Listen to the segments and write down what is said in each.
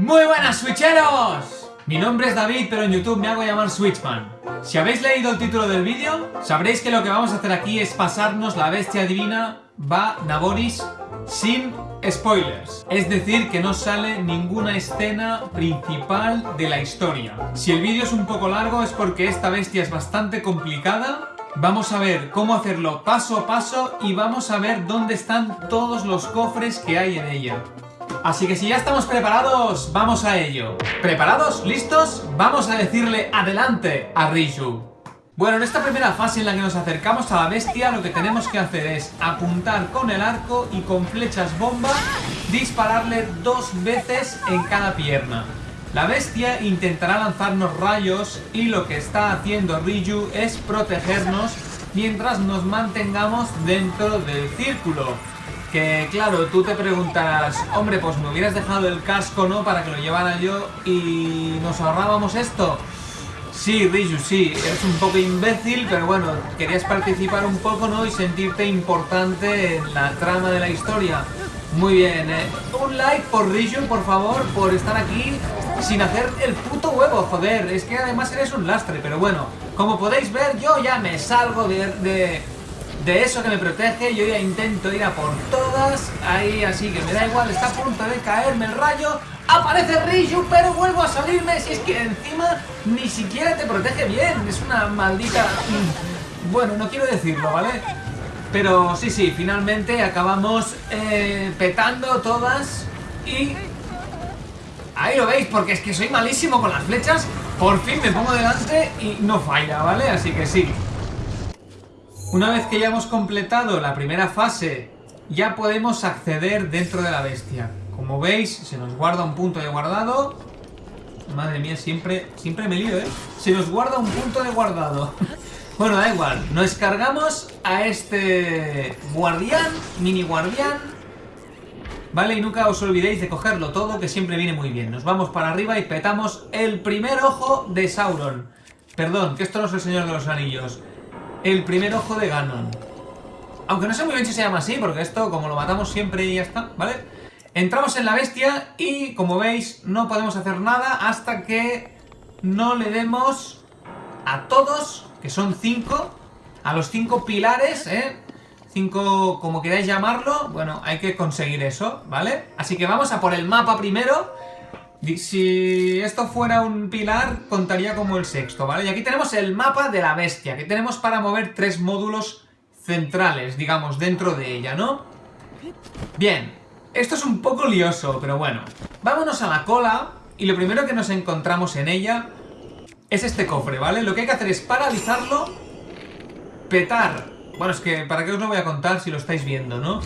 Muy buenas Switcheros! Mi nombre es David, pero en YouTube me hago llamar Switchman. Si habéis leído el título del vídeo, sabréis que lo que vamos a hacer aquí es pasarnos la bestia divina Va Naboris sin spoilers. Es decir, que no sale ninguna escena principal de la historia. Si el vídeo es un poco largo es porque esta bestia es bastante complicada Vamos a ver cómo hacerlo paso a paso y vamos a ver dónde están todos los cofres que hay en ella. Así que si ya estamos preparados, vamos a ello. ¿Preparados? ¿Listos? Vamos a decirle adelante a Riju. Bueno, en esta primera fase en la que nos acercamos a la bestia, lo que tenemos que hacer es apuntar con el arco y con flechas bomba dispararle dos veces en cada pierna. La bestia intentará lanzarnos rayos y lo que está haciendo Ryu es protegernos mientras nos mantengamos dentro del círculo. Que claro, tú te preguntas, hombre, pues me hubieras dejado el casco, ¿no? Para que lo llevara yo y nos ahorrábamos esto. Sí, Ryu, sí, eres un poco imbécil, pero bueno, querías participar un poco, ¿no? Y sentirte importante en la trama de la historia. Muy bien, ¿eh? Un like por Riju, por favor, por estar aquí sin hacer el puto huevo, joder. Es que además eres un lastre, pero bueno. Como podéis ver, yo ya me salgo de, eso que me protege. Yo ya intento ir a por todas. Ahí, así que me da igual, está a punto de caerme el rayo. Aparece Riju, pero vuelvo a salirme. Si es que encima ni siquiera te protege bien. Es una maldita... Bueno, no quiero decirlo, ¿vale? Pero sí, sí, finalmente acabamos eh, petando todas y... Ahí lo veis, porque es que soy malísimo con las flechas. Por fin me pongo delante y no falla, ¿vale? Así que sí. Una vez que ya hemos completado la primera fase, ya podemos acceder dentro de la bestia. Como veis, se nos guarda un punto de guardado. Madre mía, siempre, siempre me lío, ¿eh? Se nos guarda un punto de guardado. Bueno, da igual. Nos cargamos a este guardián, mini guardián. Vale, y nunca os olvidéis de cogerlo todo, que siempre viene muy bien. Nos vamos para arriba y petamos el primer ojo de Sauron. Perdón, que esto no es el Señor de los Anillos. El primer ojo de Ganon. Aunque no sé muy bien si se llama así, porque esto, como lo matamos siempre y ya está, ¿vale? Entramos en la bestia y, como veis, no podemos hacer nada hasta que no le demos a todos que son cinco, a los cinco pilares, ¿eh? Cinco, como queráis llamarlo, bueno, hay que conseguir eso, ¿vale? Así que vamos a por el mapa primero. Si esto fuera un pilar, contaría como el sexto, ¿vale? Y aquí tenemos el mapa de la bestia, que tenemos para mover tres módulos centrales, digamos, dentro de ella, ¿no? Bien, esto es un poco lioso, pero bueno. Vámonos a la cola, y lo primero que nos encontramos en ella es este cofre, ¿vale? Lo que hay que hacer es paralizarlo, petar. Bueno, es que para qué os lo voy a contar si lo estáis viendo, ¿no?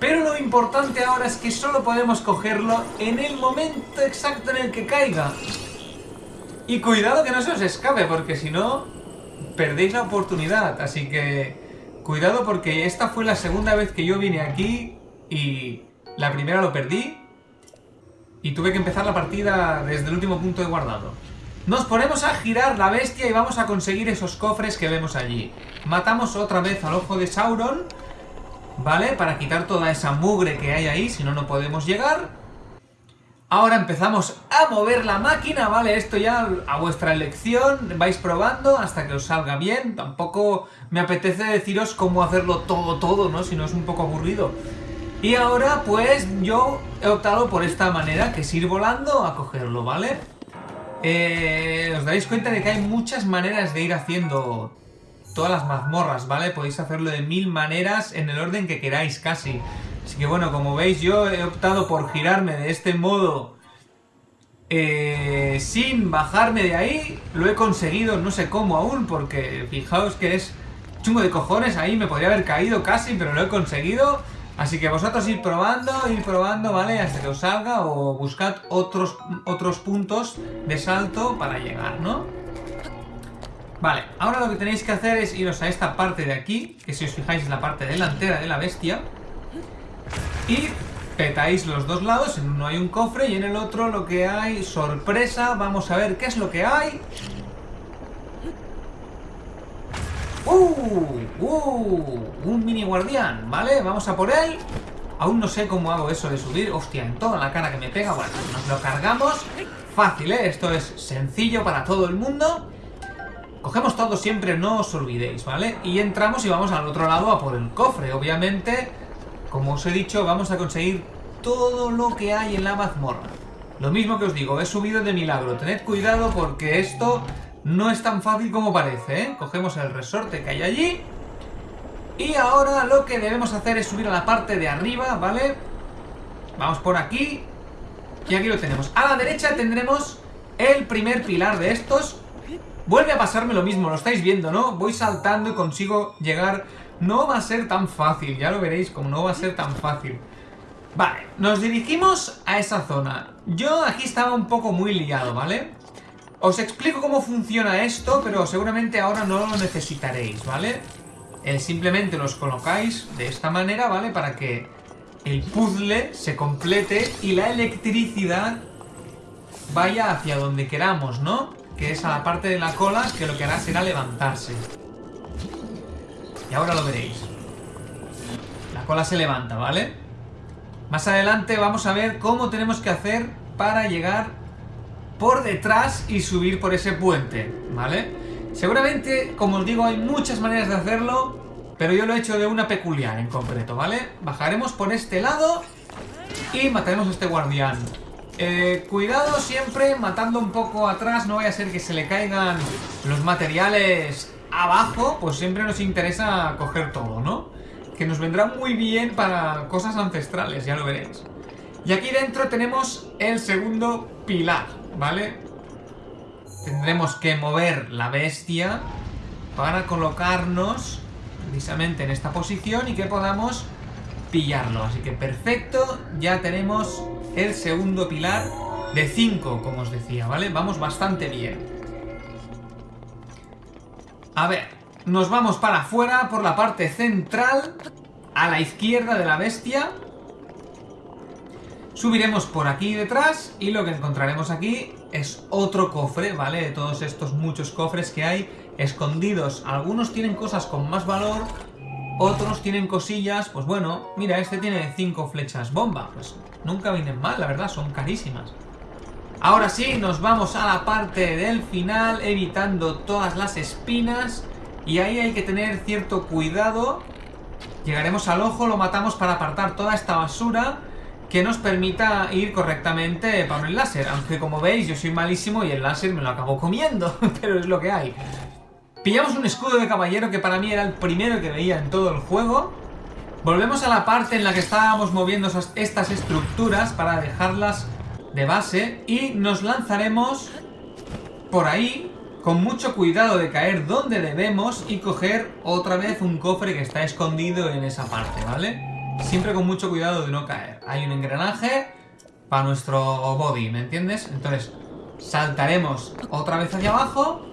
Pero lo importante ahora es que solo podemos cogerlo en el momento exacto en el que caiga. Y cuidado que no se os escape, porque si no, perdéis la oportunidad. Así que, cuidado porque esta fue la segunda vez que yo vine aquí y la primera lo perdí. Y tuve que empezar la partida desde el último punto de guardado. Nos ponemos a girar la bestia y vamos a conseguir esos cofres que vemos allí. Matamos otra vez al ojo de Sauron, ¿vale? Para quitar toda esa mugre que hay ahí, si no, no podemos llegar. Ahora empezamos a mover la máquina, ¿vale? Esto ya a vuestra elección, vais probando hasta que os salga bien. Tampoco me apetece deciros cómo hacerlo todo, todo, ¿no? Si no es un poco aburrido. Y ahora, pues, yo he optado por esta manera, que es ir volando a cogerlo, ¿vale? Eh, os dais cuenta de que hay muchas maneras de ir haciendo todas las mazmorras, ¿vale? Podéis hacerlo de mil maneras en el orden que queráis casi. Así que bueno, como veis yo he optado por girarme de este modo eh, sin bajarme de ahí. Lo he conseguido, no sé cómo aún, porque fijaos que es chungo de cojones ahí, me podría haber caído casi, pero lo he conseguido. Así que vosotros ir probando, ir probando, ¿vale? Hasta que os salga o buscad otros, otros puntos de salto para llegar, ¿no? Vale, ahora lo que tenéis que hacer es iros a esta parte de aquí, que si os fijáis es la parte delantera de la bestia. Y petáis los dos lados, en uno hay un cofre y en el otro lo que hay, sorpresa, vamos a ver qué es lo que hay. ¡Uh! ¡Uh! Un mini guardián, ¿vale? Vamos a por él. Aún no sé cómo hago eso de subir. Hostia, en toda la cara que me pega. Bueno, nos lo cargamos. Fácil, ¿eh? Esto es sencillo para todo el mundo. Cogemos todo siempre, no os olvidéis, ¿vale? Y entramos y vamos al otro lado a por el cofre. Obviamente, como os he dicho, vamos a conseguir todo lo que hay en la mazmorra. Lo mismo que os digo, he subido de milagro. Tened cuidado porque esto no es tan fácil como parece, ¿eh? Cogemos el resorte que hay allí y ahora lo que debemos hacer es subir a la parte de arriba, ¿vale? Vamos por aquí. Y aquí lo tenemos. A la derecha tendremos el primer pilar de estos. Vuelve a pasarme lo mismo, lo estáis viendo, ¿no? Voy saltando y consigo llegar... No va a ser tan fácil, ya lo veréis como no va a ser tan fácil. Vale, nos dirigimos a esa zona. Yo aquí estaba un poco muy liado, ¿vale? Os explico cómo funciona esto, pero seguramente ahora no lo necesitaréis, ¿vale? Eh, simplemente los colocáis de esta manera, ¿vale? Para que el puzzle se complete y la electricidad vaya hacia donde queramos, ¿no? Que es a la parte de la cola que lo que hará será levantarse. Y ahora lo veréis. La cola se levanta, ¿vale? Más adelante vamos a ver cómo tenemos que hacer para llegar por detrás y subir por ese puente, ¿vale? Seguramente, como os digo, hay muchas maneras de hacerlo, pero yo lo he hecho de una peculiar en concreto, ¿vale? Bajaremos por este lado y mataremos a este guardián. Eh, cuidado siempre matando un poco atrás, no vaya a ser que se le caigan los materiales abajo, pues siempre nos interesa coger todo, ¿no? Que nos vendrá muy bien para cosas ancestrales, ya lo veréis. Y aquí dentro tenemos el segundo pilar, ¿vale? tendremos que mover la bestia para colocarnos precisamente en esta posición y que podamos pillarlo. Así que perfecto, ya tenemos el segundo pilar de 5, como os decía, ¿vale? Vamos bastante bien. A ver, nos vamos para afuera por la parte central, a la izquierda de la bestia. Subiremos por aquí detrás y lo que encontraremos aquí es otro cofre, ¿vale? De todos estos muchos cofres que hay escondidos. Algunos tienen cosas con más valor, otros tienen cosillas, pues bueno, mira, este tiene cinco flechas bomba, pues nunca vienen mal, la verdad, son carísimas. Ahora sí, nos vamos a la parte del final, evitando todas las espinas, y ahí hay que tener cierto cuidado. Llegaremos al ojo, lo matamos para apartar toda esta basura, que nos permita ir correctamente para el láser. Aunque como veis yo soy malísimo y el láser me lo acabo comiendo, pero es lo que hay. Pillamos un escudo de caballero que para mí era el primero que veía en todo el juego. Volvemos a la parte en la que estábamos moviendo estas estructuras para dejarlas de base y nos lanzaremos por ahí con mucho cuidado de caer donde debemos y coger otra vez un cofre que está escondido en esa parte, ¿vale? siempre con mucho cuidado de no caer. Hay un engranaje para nuestro body, ¿me entiendes? Entonces, saltaremos otra vez hacia abajo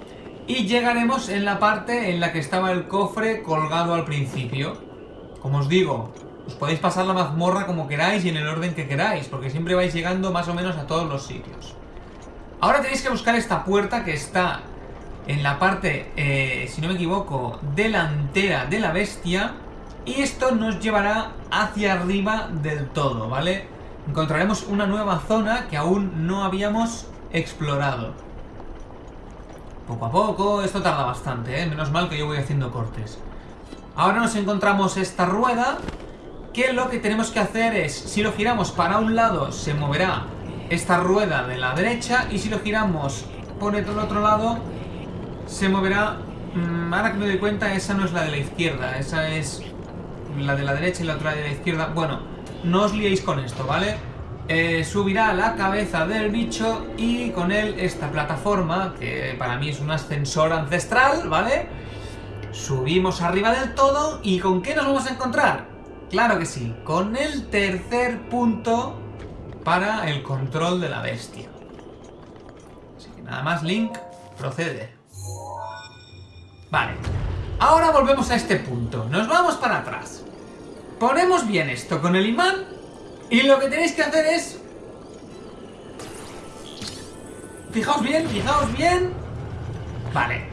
y llegaremos en la parte en la que estaba el cofre colgado al principio. Como os digo, os podéis pasar la mazmorra como queráis y en el orden que queráis, porque siempre vais llegando más o menos a todos los sitios. Ahora tenéis que buscar esta puerta que está en la parte, eh, si no me equivoco, delantera de la bestia y esto nos llevará hacia arriba del todo, ¿vale? Encontraremos una nueva zona que aún no habíamos explorado. Poco a poco, esto tarda bastante, ¿eh? Menos mal que yo voy haciendo cortes. Ahora nos encontramos esta rueda, que lo que tenemos que hacer es, si lo giramos para un lado, se moverá esta rueda de la derecha, y si lo giramos por el otro lado, se moverá... Mm, ahora que me doy cuenta, esa no es la de la izquierda, esa es la de la derecha y la otra de la izquierda. Bueno, no os liéis con esto, ¿vale? Eh, subirá la cabeza del bicho y con él esta plataforma, que para mí es un ascensor ancestral, ¿vale? Subimos arriba del todo y ¿con qué nos vamos a encontrar? Claro que sí, con el tercer punto para el control de la bestia. Así que nada más, Link, procede. Vale, ahora volvemos a este punto, nos vamos para atrás. Ponemos bien esto con el imán y lo que tenéis que hacer es... Fijaos bien, fijaos bien. Vale.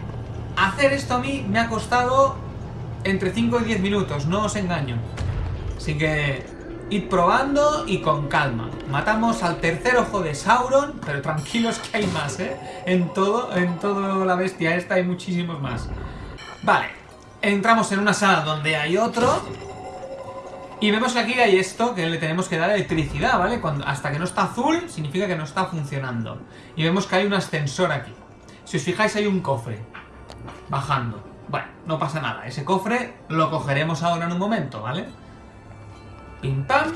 Hacer esto a mí me ha costado entre 5 y 10 minutos, no os engaño. Así que Id probando y con calma. Matamos al tercer ojo de Sauron, pero tranquilos que hay más, ¿eh? En todo, en toda la bestia esta hay muchísimos más. Vale, entramos en una sala donde hay otro. Y vemos que aquí hay esto, que le tenemos que dar electricidad, ¿vale? Cuando, hasta que no está azul, significa que no está funcionando. Y vemos que hay un ascensor aquí. Si os fijáis, hay un cofre. Bajando. Bueno, no pasa nada. Ese cofre lo cogeremos ahora en un momento, ¿vale? Pim pam.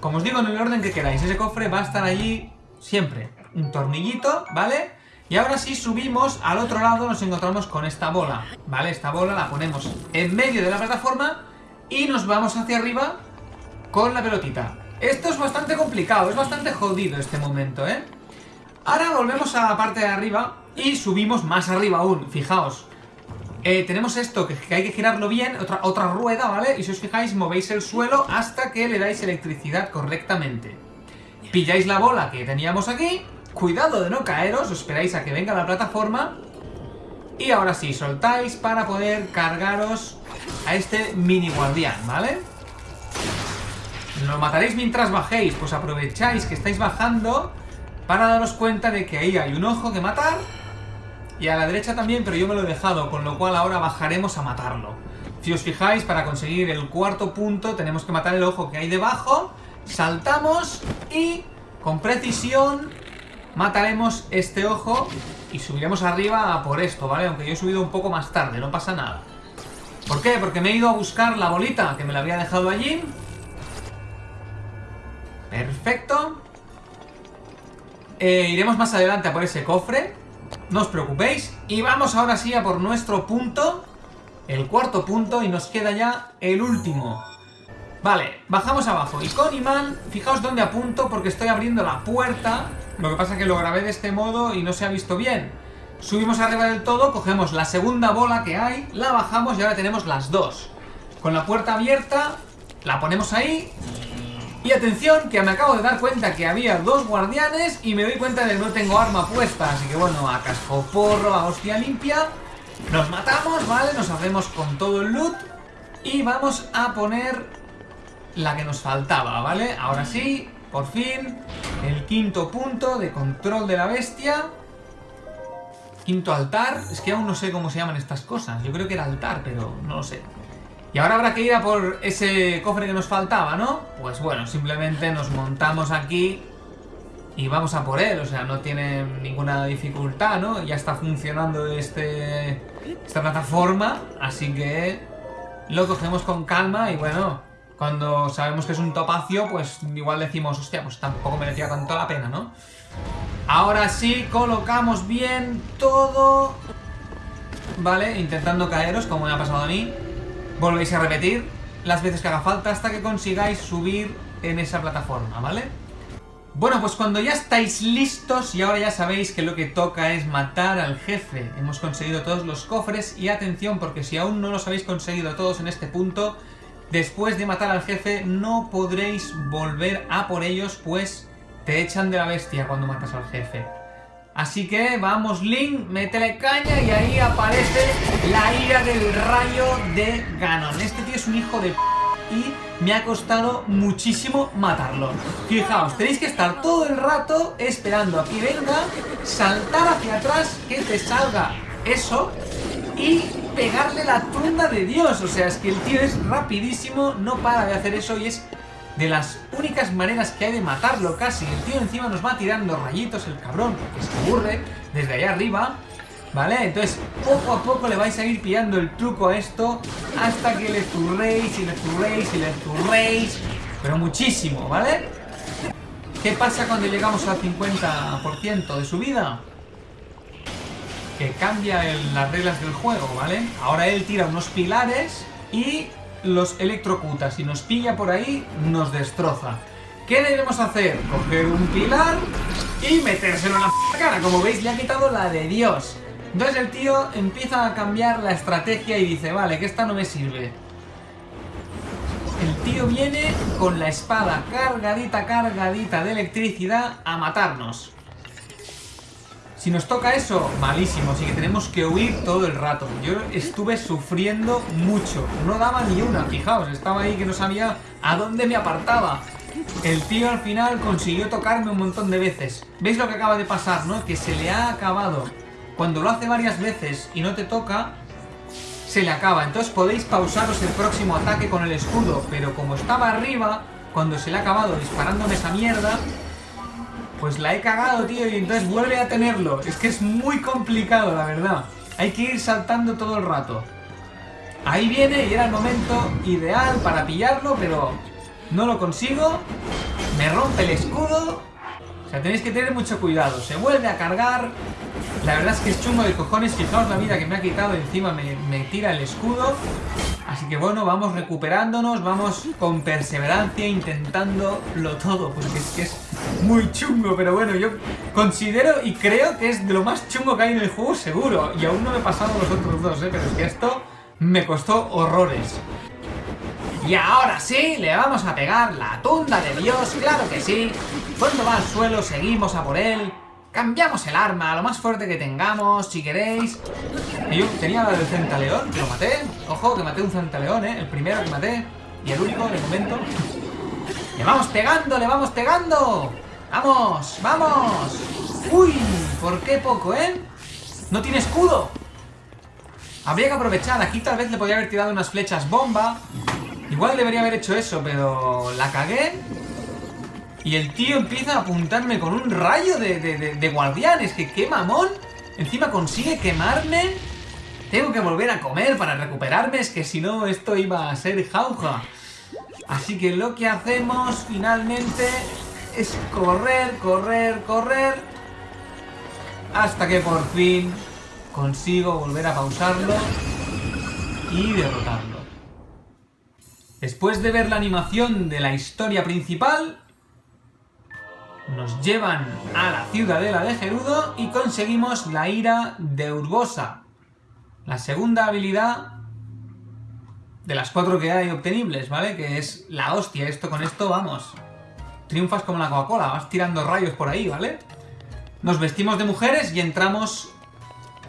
Como os digo, en el orden que queráis. Ese cofre va a estar allí siempre. Un tornillito, ¿vale? Y ahora sí subimos al otro lado, nos encontramos con esta bola, ¿vale? Esta bola la ponemos en medio de la plataforma y nos vamos hacia arriba con la pelotita. Esto es bastante complicado, es bastante jodido este momento, ¿eh? Ahora volvemos a la parte de arriba y subimos más arriba aún, fijaos. Eh, tenemos esto, que, hay que girarlo bien, otra, otra rueda, ¿vale? Y si os fijáis, movéis el suelo hasta que le dais electricidad correctamente. Pilláis la bola que teníamos aquí, cuidado de no caeros, esperáis a que venga la plataforma y ahora sí, soltáis para poder cargaros a este mini guardián, ¿vale? Lo mataréis mientras bajéis, pues aprovecháis que estáis bajando para daros cuenta de que ahí hay un ojo que matar y a la derecha también, pero yo me lo he dejado, con lo cual ahora bajaremos a matarlo. Si os fijáis, para conseguir el cuarto punto tenemos que matar el ojo que hay debajo, saltamos y con precisión mataremos este ojo y subiremos arriba por esto, ¿vale? Aunque yo he subido un poco más tarde, no pasa nada. ¿Por qué? Porque me he ido a buscar la bolita que me la había dejado allí. Perfecto. Eh, iremos más adelante a por ese cofre. No os preocupéis. Y vamos ahora sí a por nuestro punto. El cuarto punto y nos queda ya el último. Vale, bajamos abajo. Y con imán, fijaos dónde apunto porque estoy abriendo la puerta. Lo que pasa es que lo grabé de este modo y no se ha visto bien. Subimos arriba del todo, cogemos la segunda bola que hay, la bajamos y ahora tenemos las dos. Con la puerta abierta, la ponemos ahí. Y atención, que me acabo de dar cuenta que había dos guardianes y me doy cuenta de que no tengo arma puesta. Así que bueno, a casco porro, a hostia limpia. Nos matamos, ¿vale? Nos hacemos con todo el loot. Y vamos a poner la que nos faltaba, ¿vale? Ahora sí, por fin, el quinto punto de control de la bestia. Quinto altar. Es que aún no sé cómo se llaman estas cosas. Yo creo que era altar, pero no lo sé. Y ahora habrá que ir a por ese cofre que nos faltaba, ¿no? Pues bueno, simplemente nos montamos aquí y vamos a por él. O sea, no tiene ninguna dificultad, ¿no? Ya está funcionando este, esta plataforma, así que lo cogemos con calma y bueno, cuando sabemos que es un topacio, pues igual decimos, hostia, pues tampoco merecía tanto la pena, ¿no? Ahora sí, colocamos bien todo. Vale, intentando caeros, como me ha pasado a mí. Volvéis a repetir las veces que haga falta hasta que consigáis subir en esa plataforma, ¿vale? Bueno, pues cuando ya estáis listos y ahora ya sabéis que lo que toca es matar al jefe. Hemos conseguido todos los cofres y atención porque si aún no los habéis conseguido todos en este punto, después de matar al jefe no podréis volver a por ellos pues te echan de la bestia cuando matas al jefe. Así que vamos Link, métele caña y ahí aparece la ira del rayo de Ganon. Este tío es un hijo de p y me ha costado muchísimo matarlo. Fijaos, tenéis que estar todo el rato esperando a que venga, saltar hacia atrás, que te salga eso y pegarle la tunda de Dios. O sea, es que el tío es rapidísimo, no para de hacer eso y es de las únicas maneras que hay de matarlo casi. El tío encima nos va tirando rayitos, el cabrón, porque se aburre desde allá arriba. ¿Vale? Entonces, poco a poco le vais a ir pillando el truco a esto hasta que le zurréis y le zurréis y le zurréis. Pero muchísimo, ¿vale? ¿Qué pasa cuando llegamos al 50% de su vida? Que cambia las reglas del juego, ¿vale? Ahora él tira unos pilares y los electrocuta. Si nos pilla por ahí, nos destroza. ¿Qué debemos hacer? Coger un pilar y metérselo en la cara. Como veis, le ha quitado la de Dios. Entonces el tío empieza a cambiar la estrategia y dice, vale, que esta no me sirve. El tío viene con la espada cargadita, cargadita de electricidad a matarnos. Si nos toca eso, malísimo, así que tenemos que huir todo el rato. Yo estuve sufriendo mucho, no daba ni una, fijaos, estaba ahí que no sabía a dónde me apartaba. El tío al final consiguió tocarme un montón de veces. ¿Veis lo que acaba de pasar, no? Que se le ha acabado. Cuando lo hace varias veces y no te toca, se le acaba. Entonces podéis pausaros el próximo ataque con el escudo, pero como estaba arriba, cuando se le ha acabado disparándome esa mierda, pues la he cagado, tío, y entonces vuelve a tenerlo. Es que es muy complicado, la verdad. Hay que ir saltando todo el rato. Ahí viene y era el momento ideal para pillarlo, pero no lo consigo. Me rompe el escudo. O sea, tenéis que tener mucho cuidado. Se vuelve a cargar. La verdad es que es chungo de cojones. Fijaos la vida que me ha quitado. Encima me, me tira el escudo. Así que bueno, vamos recuperándonos, vamos con perseverancia intentándolo todo, porque es que es muy chungo, pero bueno, yo considero y creo que es de lo más chungo que hay en el juego seguro, y aún no me he pasado los otros dos, ¿eh? pero es que esto me costó horrores. Y ahora sí, le vamos a pegar la tunda de Dios, claro que sí. Cuando va al suelo seguimos a por él, Cambiamos el arma, lo más fuerte que tengamos, si queréis. yo tenía la del centaleón, que lo maté. Ojo, que maté un centaleón, ¿eh? El primero que maté. Y el único, de momento. ¡Le vamos pegando, le vamos pegando! ¡Vamos, vamos! ¡Uy! ¿Por qué poco, eh? ¡No tiene escudo! Habría que aprovechar. Aquí tal vez le podría haber tirado unas flechas bomba. Igual debería haber hecho eso, pero la cagué. Y el tío empieza a apuntarme con un rayo de, de, de, guardianes. Que qué mamón. Encima consigue quemarme. Tengo que volver a comer para recuperarme. Es que si no, esto iba a ser jauja. Así que lo que hacemos finalmente es correr, correr, correr. Hasta que por fin consigo volver a pausarlo y derrotarlo. Después de ver la animación de la historia principal, nos llevan a la ciudadela de Gerudo y conseguimos la ira de Urbosa. La segunda habilidad de las cuatro que hay obtenibles, ¿vale? Que es la hostia. Esto con esto, vamos. Triunfas como la Coca-Cola, vas tirando rayos por ahí, ¿vale? Nos vestimos de mujeres y entramos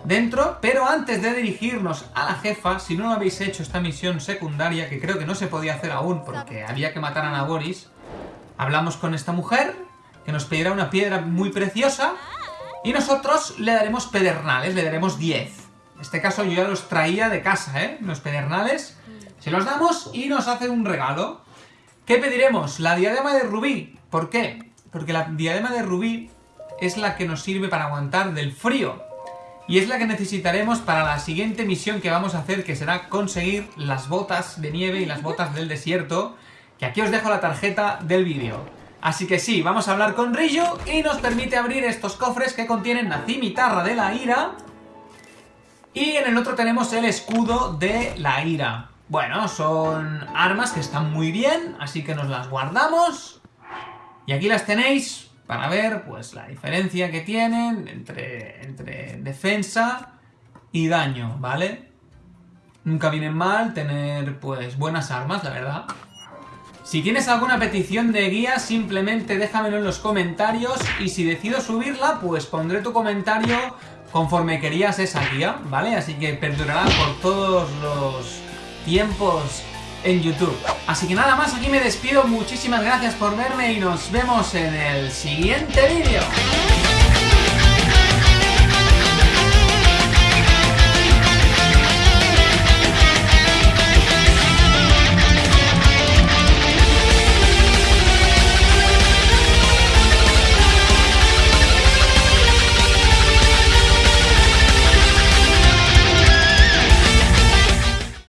dentro, pero antes de dirigirnos a la jefa, si no lo habéis hecho esta misión secundaria, que creo que no se podía hacer aún porque había que matar a Naboris, hablamos con esta mujer que nos pedirá una piedra muy preciosa y nosotros le daremos pedernales, le daremos 10. En este caso yo ya los traía de casa, ¿eh? Los pedernales. Se los damos y nos hace un regalo. ¿Qué pediremos? La diadema de rubí. ¿Por qué? Porque la diadema de rubí es la que nos sirve para aguantar del frío. Y es la que necesitaremos para la siguiente misión que vamos a hacer, que será conseguir las botas de nieve y las botas del desierto, que aquí os dejo la tarjeta del vídeo. Así que sí, vamos a hablar con Ryu y nos permite abrir estos cofres que contienen la cimitarra de la ira. Y en el otro tenemos el escudo de la ira. Bueno, son armas que están muy bien, así que nos las guardamos. Y aquí las tenéis para ver pues la diferencia que tienen entre, entre defensa y daño, ¿vale? Nunca viene mal tener pues buenas armas, la verdad. Si tienes alguna petición de guía, simplemente déjamelo en los comentarios y si decido subirla, pues pondré tu comentario conforme querías esa guía, ¿vale? Así que perdurará por todos los tiempos en YouTube. Así que nada más, aquí me despido. Muchísimas gracias por verme y nos vemos en el siguiente vídeo.